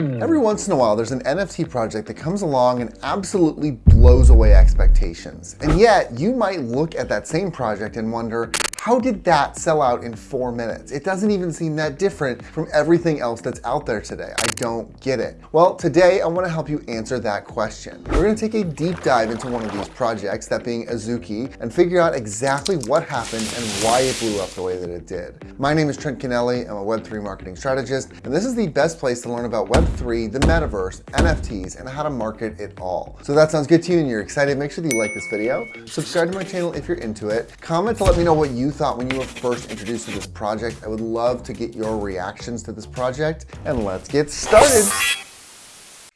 Every once in a while, there's an NFT project that comes along and absolutely blows away expectations. And yet, you might look at that same project and wonder, how did that sell out in four minutes? It doesn't even seem that different from everything else that's out there today. I don't get it. Well, today I wanna help you answer that question. We're gonna take a deep dive into one of these projects, that being Azuki, and figure out exactly what happened and why it blew up the way that it did. My name is Trent Kennelly. I'm a Web3 marketing strategist, and this is the best place to learn about Web3, the metaverse, NFTs, and how to market it all. So that sounds good to you and you're excited, make sure that you like this video, subscribe to my channel if you're into it, comment to let me know what you thought when you were first introduced to this project. I would love to get your reactions to this project, and let's get started.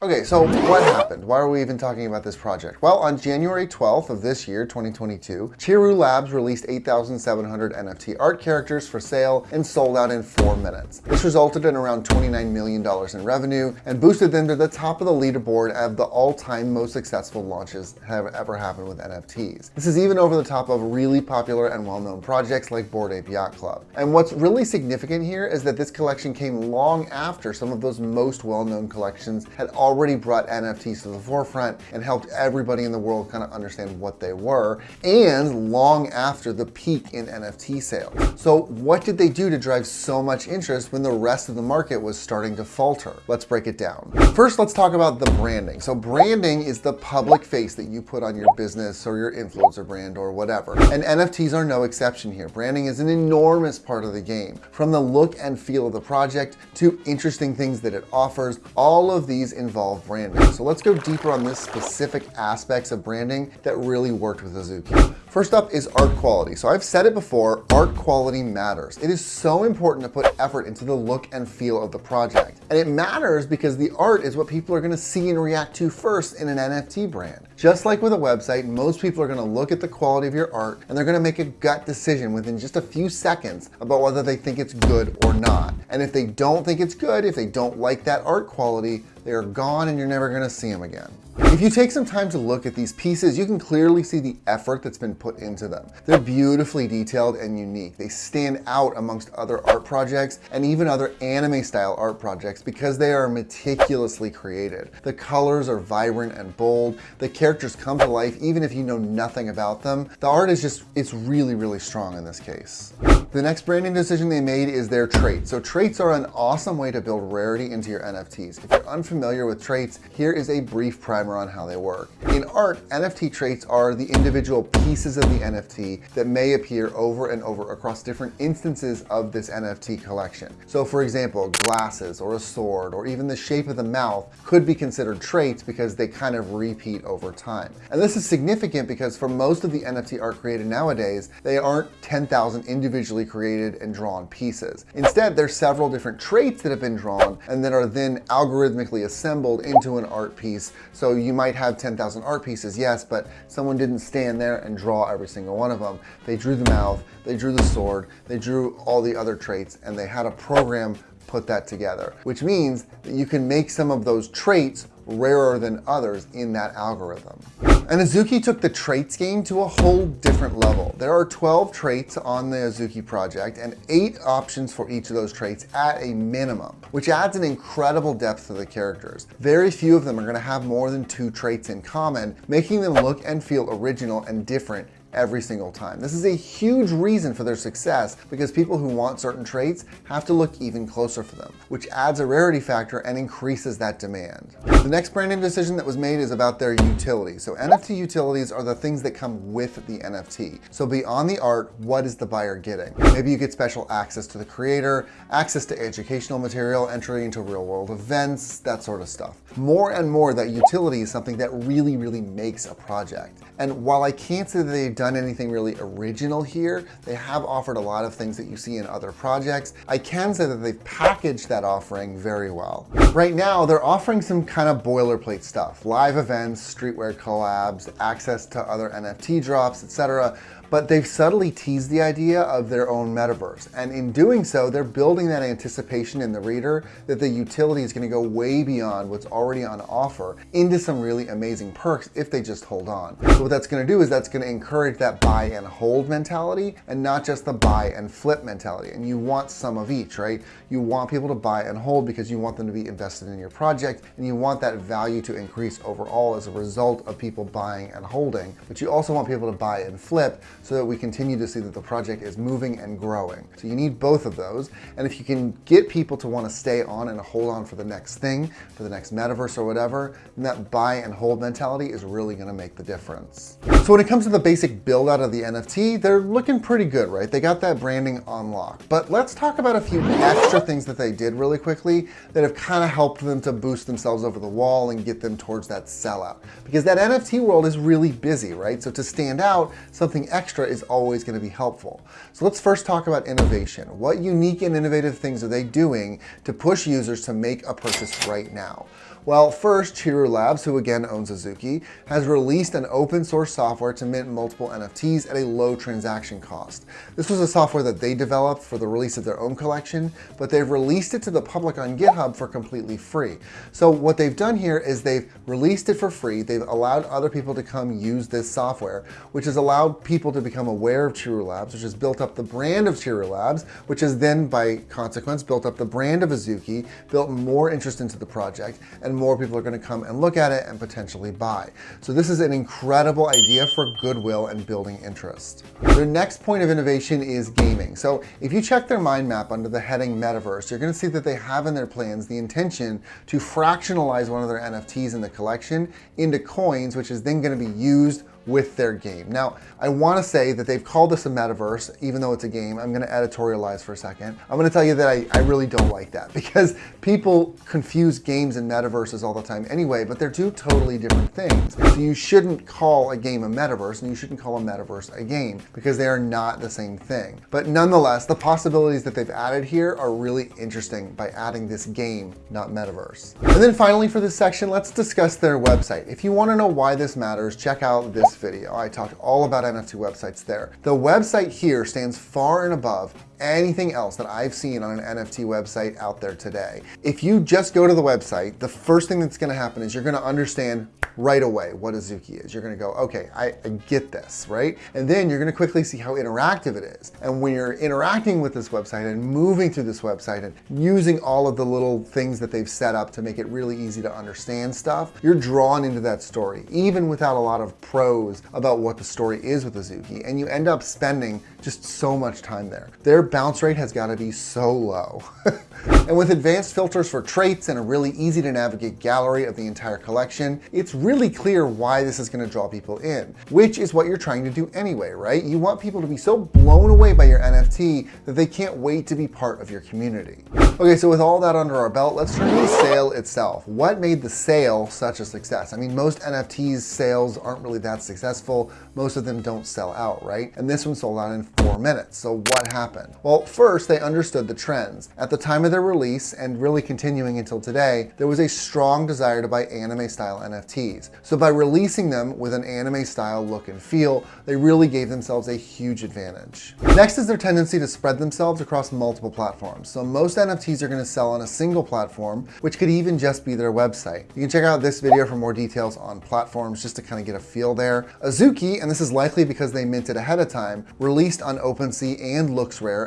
Okay, so what happened? Why are we even talking about this project? Well, on January 12th of this year, 2022, Chiru Labs released 8,700 NFT art characters for sale and sold out in four minutes. This resulted in around $29 million in revenue and boosted them to the top of the leaderboard of the all-time most successful launches that have ever happened with NFTs. This is even over the top of really popular and well-known projects like Bored Ape Yacht Club. And what's really significant here is that this collection came long after some of those most well-known collections had already already brought NFTs to the forefront and helped everybody in the world kind of understand what they were and long after the peak in NFT sales. So what did they do to drive so much interest when the rest of the market was starting to falter? Let's break it down. First, let's talk about the branding. So branding is the public face that you put on your business or your influencer brand or whatever. And NFTs are no exception here. Branding is an enormous part of the game. From the look and feel of the project to interesting things that it offers, all of these involve branding. So let's go deeper on this specific aspects of branding that really worked with Azuki. First up is art quality. So I've said it before, art quality matters. It is so important to put effort into the look and feel of the project. And it matters because the art is what people are gonna see and react to first in an NFT brand. Just like with a website, most people are gonna look at the quality of your art and they're gonna make a gut decision within just a few seconds about whether they think it's good or not. And if they don't think it's good, if they don't like that art quality, they are gone and you're never gonna see them again. If you take some time to look at these pieces, you can clearly see the effort that's been put into them. They're beautifully detailed and unique. They stand out amongst other art projects and even other anime style art projects because they are meticulously created. The colors are vibrant and bold. The characters come to life even if you know nothing about them. The art is just, it's really, really strong in this case. The next branding decision they made is their traits. So traits are an awesome way to build rarity into your NFTs. If you're unfamiliar with traits, here is a brief primer on how they work. In art, NFT traits are the individual pieces of the NFT that may appear over and over across different instances of this NFT collection. So for example, glasses or a sword or even the shape of the mouth could be considered traits because they kind of repeat over time. And this is significant because for most of the NFT art created nowadays, they aren't 10,000 individually created and drawn pieces. Instead, there's several different traits that have been drawn and that are then algorithmically assembled into an art piece. So you might have 10,000 art pieces, yes, but someone didn't stand there and draw every single one of them. They drew the mouth, they drew the sword, they drew all the other traits, and they had a program put that together, which means that you can make some of those traits rarer than others in that algorithm. And Azuki took the traits game to a whole different level. There are 12 traits on the Azuki project and eight options for each of those traits at a minimum, which adds an incredible depth to the characters. Very few of them are gonna have more than two traits in common, making them look and feel original and different every single time. This is a huge reason for their success because people who want certain traits have to look even closer for them, which adds a rarity factor and increases that demand. The next branding decision that was made is about their utility. So NFT utilities are the things that come with the NFT. So beyond the art, what is the buyer getting? Maybe you get special access to the creator, access to educational material, entry into real world events, that sort of stuff. More and more that utility is something that really, really makes a project. And while I can't say that they've done anything really original here, they have offered a lot of things that you see in other projects. I can say that they've packaged that offering very well. Right now, they're offering some kind of boilerplate stuff, live events, streetwear collabs, access to other NFT drops, etc but they've subtly teased the idea of their own metaverse. And in doing so, they're building that anticipation in the reader that the utility is gonna go way beyond what's already on offer into some really amazing perks if they just hold on. So what that's gonna do is that's gonna encourage that buy and hold mentality and not just the buy and flip mentality. And you want some of each, right? You want people to buy and hold because you want them to be invested in your project and you want that value to increase overall as a result of people buying and holding. But you also want people to buy and flip so that we continue to see that the project is moving and growing. So you need both of those. And if you can get people to want to stay on and hold on for the next thing, for the next metaverse or whatever, then that buy and hold mentality is really going to make the difference. So when it comes to the basic build out of the NFT, they're looking pretty good, right? They got that branding on lock. But let's talk about a few extra things that they did really quickly that have kind of helped them to boost themselves over the wall and get them towards that sellout. Because that NFT world is really busy, right? So to stand out, something extra is always going to be helpful. So let's first talk about innovation. What unique and innovative things are they doing to push users to make a purchase right now? Well, first, Chiru Labs, who again owns Azuki, has released an open source software to mint multiple NFTs at a low transaction cost. This was a software that they developed for the release of their own collection, but they've released it to the public on GitHub for completely free. So what they've done here is they've released it for free. They've allowed other people to come use this software, which has allowed people to become aware of Chiru Labs, which has built up the brand of Chiru Labs, which has then by consequence built up the brand of Azuki, built more interest into the project, and and more people are going to come and look at it and potentially buy. So this is an incredible idea for goodwill and building interest. Their next point of innovation is gaming. So if you check their mind map under the heading metaverse, you're going to see that they have in their plans the intention to fractionalize one of their NFTs in the collection into coins, which is then going to be used with their game. Now, I wanna say that they've called this a metaverse, even though it's a game. I'm gonna editorialize for a second. I'm gonna tell you that I, I really don't like that because people confuse games and metaverses all the time anyway, but they're two totally different things. So you shouldn't call a game a metaverse and you shouldn't call a metaverse a game because they are not the same thing. But nonetheless, the possibilities that they've added here are really interesting by adding this game, not metaverse. And then finally for this section, let's discuss their website. If you wanna know why this matters, check out this video. I talked all about NFT websites there. The website here stands far and above anything else that I've seen on an NFT website out there today. If you just go to the website, the first thing that's gonna happen is you're gonna understand right away what Azuki is. You're gonna go, okay, I, I, get this, right? And then you're gonna quickly see how interactive it is. And when you're interacting with this website and moving through this website and using all of the little things that they've set up to make it really easy to understand stuff, you're drawn into that story, even without a lot of prose about what the story is with Azuki. And you end up spending just so much time there. Their bounce rate has gotta be so low. and with advanced filters for traits and a really easy to navigate gallery of the entire collection, it's really clear why this is gonna draw people in, which is what you're trying to do anyway, right? You want people to be so blown away by your NFT that they can't wait to be part of your community. Okay, so with all that under our belt, let's turn to the sale itself. What made the sale such a success? I mean, most NFTs sales aren't really that successful. Most of them don't sell out, right? And this one sold out in four minutes. So what happened? Well, first they understood the trends. At the time of their release and really continuing until today, there was a strong desire to buy anime style NFTs. So by releasing them with an anime style look and feel, they really gave themselves a huge advantage. Next is their tendency to spread themselves across multiple platforms. So most NFTs are gonna sell on a single platform, which could even just be their website. You can check out this video for more details on platforms just to kind of get a feel there. Azuki, and this is likely because they minted ahead of time, released on OpenSea and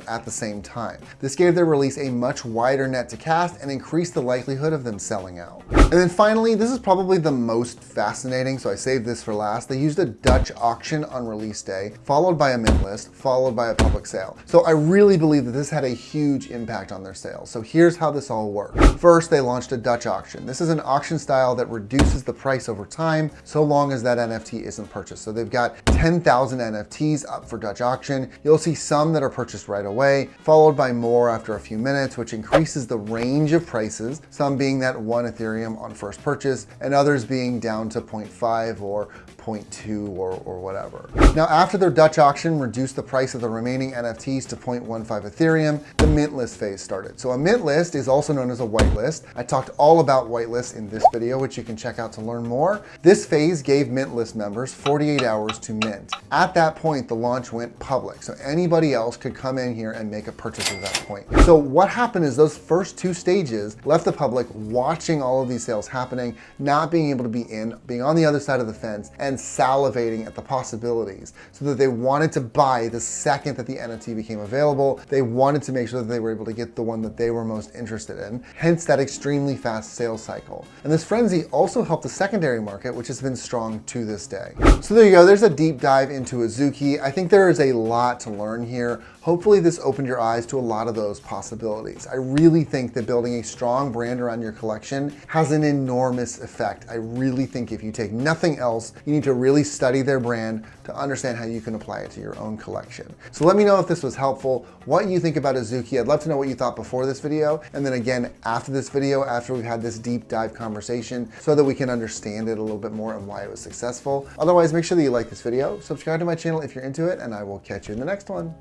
At the same time. This gave their release a much wider net to cast and increased the likelihood of them selling out. And then finally, this is probably the most fascinating, so I saved this for last. They used a Dutch auction on release day, followed by a mint list, followed by a public sale. So I really believe that this had a huge impact on their sales. So here's how this all worked. First, they launched a Dutch auction. This is an auction style that reduces the price over time so long as that NFT isn't purchased. So they've got 10,000 NFTs up for Dutch auction. You'll see some that are purchased right away, followed by more after a few minutes, which increases the range of prices, some being that one Ethereum on first purchase, and others being down to 0.5 or 0.2 or, or whatever. Now, after their Dutch auction reduced the price of the remaining NFTs to 0.15 Ethereum, the mint list phase started. So a mint list is also known as a whitelist. I talked all about whitelists in this video, which you can check out to learn more. This phase gave mint list members 48 hours to mint. At that point, the launch went public. So anybody else could come in here and make a purchase at that point. So what happened is those first two stages left the public watching all of these sales happening, not being able to be in, being on the other side of the fence and salivating at the possibilities so that they wanted to buy the second that the NFT became available. They wanted to make sure that they were able to get the one that they were most interested in, hence that extremely fast sales cycle. And this frenzy also helped the secondary market, which has been strong to this day. So there you go. There's a deep dive into Azuki. I think there is a lot to learn here. Hopefully this opened your eyes to a lot of those possibilities. I really think that building a strong brand around your collection has an enormous effect. I really think if you take nothing else, you need to really study their brand to understand how you can apply it to your own collection. So let me know if this was helpful, what you think about Azuki. I'd love to know what you thought before this video, and then again after this video, after we've had this deep dive conversation, so that we can understand it a little bit more and why it was successful. Otherwise, make sure that you like this video, subscribe to my channel if you're into it, and I will catch you in the next one.